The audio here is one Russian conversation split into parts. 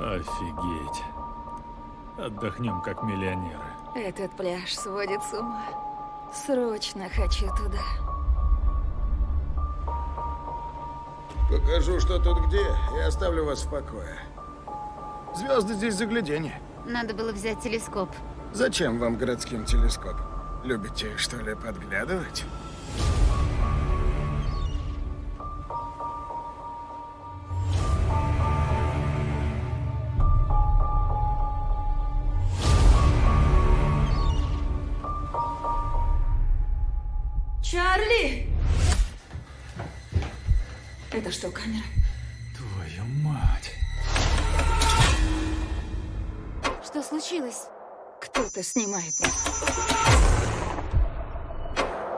Офигеть. Отдохнем как миллионеры. Этот пляж сводит с ума. Срочно хочу туда. Покажу, что тут где, и оставлю вас в покое. Звезды здесь загляденье. Надо было взять телескоп. Зачем вам городским телескоп? Любите, что ли, подглядывать? Чарли! Это что, камера? Твою мать. Что случилось? Кто-то снимает нас.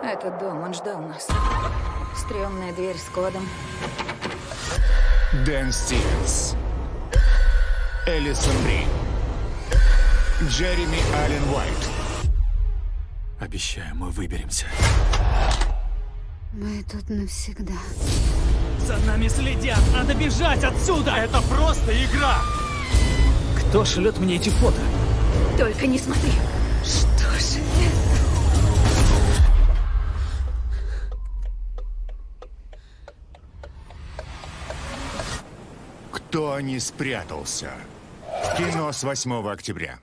Этот дом, он ждал нас. Стремная дверь с кодом. Дэн Стивенс. Элисон Бри. Джереми Аллен Уайт. Обещаю, мы выберемся. Мы тут навсегда. За нами следят! Надо бежать отсюда! Это просто игра! Кто шлет мне эти фото? Только не смотри. Что же это? Кто не спрятался? Кино с 8 октября.